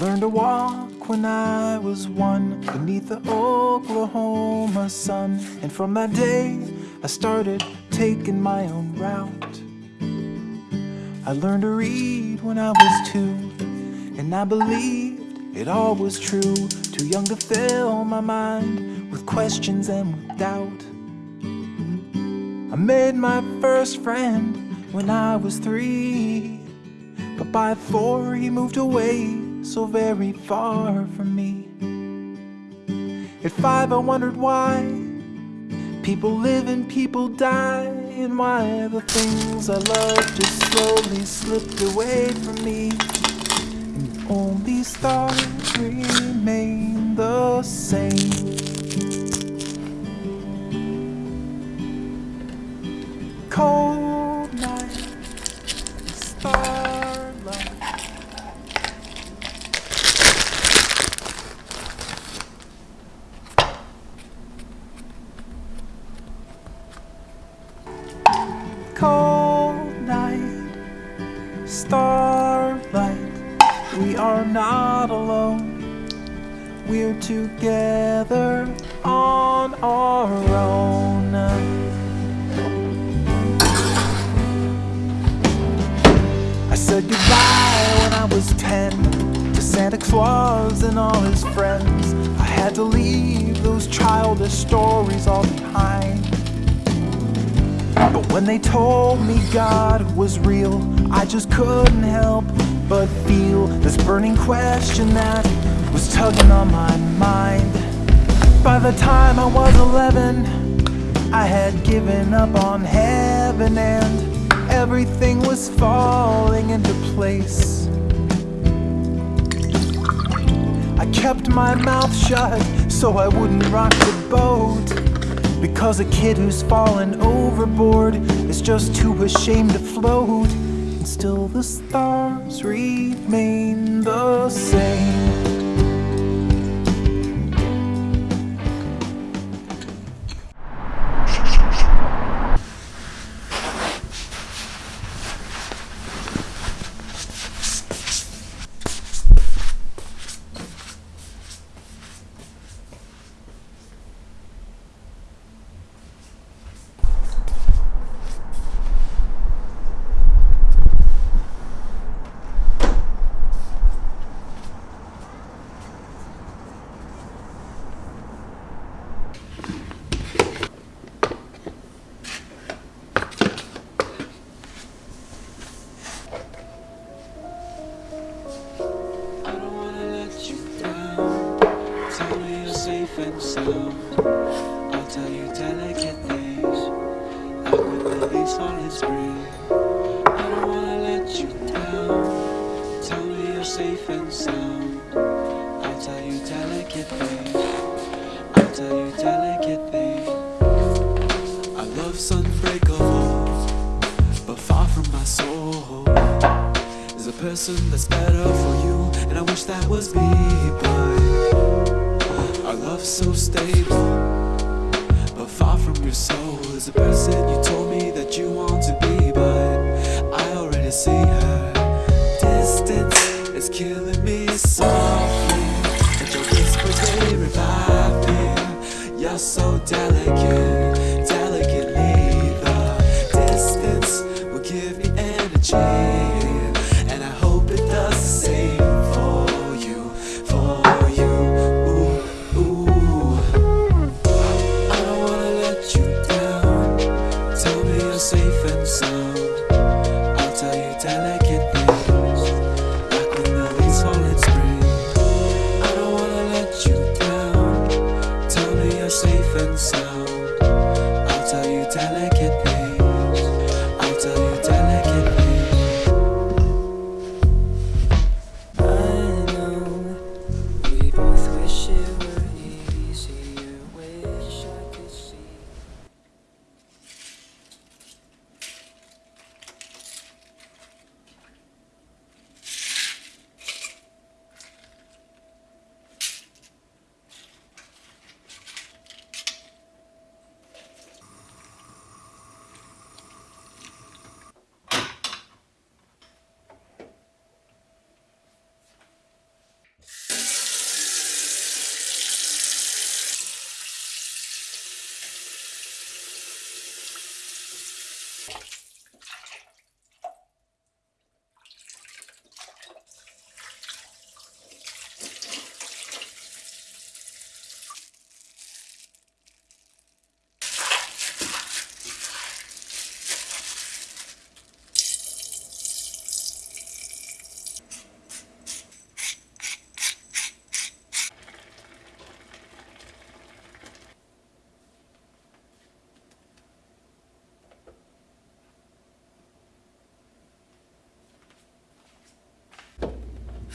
learned to walk when I was one beneath the Oklahoma sun. And from that day, I started taking my own route. I learned to read when I was two, and I believed it all was true. Too young to fill my mind with questions and with doubt. I made my first friend when I was three, but by four he moved away so very far from me. At five, I wondered why people live and people die, and why the things I loved just slowly slipped away from me. And only stars remain the same. Cold alone, we're together on our own. I said goodbye when I was ten to Santa Claus and all his friends. I had to leave those childish stories all behind. But when they told me God was real, I just couldn't help but feel this burning question that was tugging on my mind. By the time I was 11, I had given up on heaven and everything was falling into place. I kept my mouth shut so I wouldn't rock the boat. Because a kid who's fallen overboard is just too ashamed to float. Still the stars remain the same. And sound. I'll tell you delicate things. When the leaves fall in spring. I don't wanna let you down. Tell me you're safe and sound. I'll tell you delicate things. I'll tell you delicate things. Our love's unbreakable, but far from my soul. There's a person that's better for you, and I wish that was me, but our love's so stable, but far from your soul. is a person you told me that you want to be, but I already see her. Distance is killing me softly, but your whispers they revive me. You're so delicate,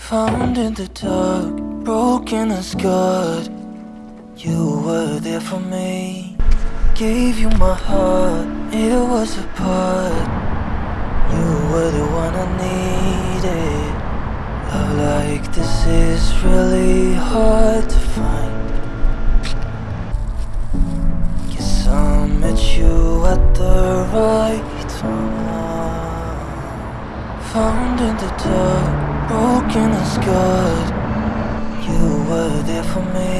Found in the dark, broken and scarred. You were there for me. Gave you my heart, it was a part. You were the one I needed. Love like this is really hard to find. Guess I met you at the right time. Found in the dark, broken and scarred. You were there for me.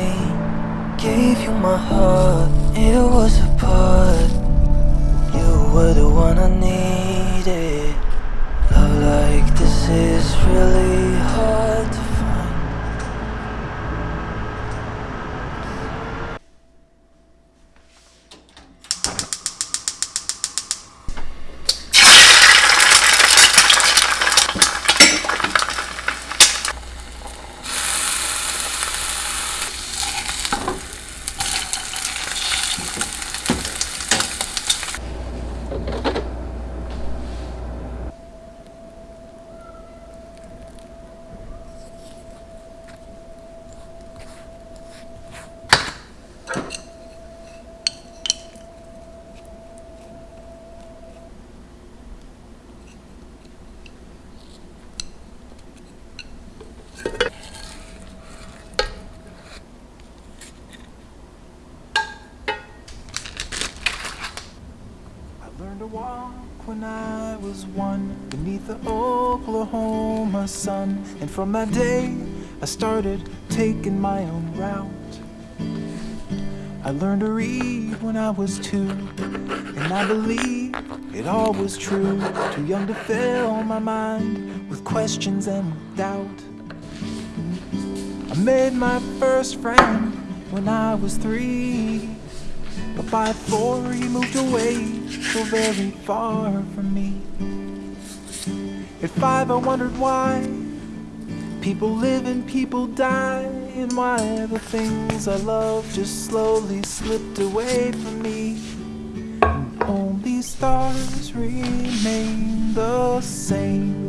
Gave you my heart, it was a part. You were the one I needed. Love like this is really hard to find. I learned to walk when I was one beneath the Oklahoma sun. And from that day, I started taking my own route. I learned to read when I was two, and I believe it all was true. Too young to fill my mind with questions and doubt. I made my first friend when I was three. By four he moved away so very far from me. At five I wondered why people live and people die, and why the things I love just slowly slipped away from me. And only stars remain the same.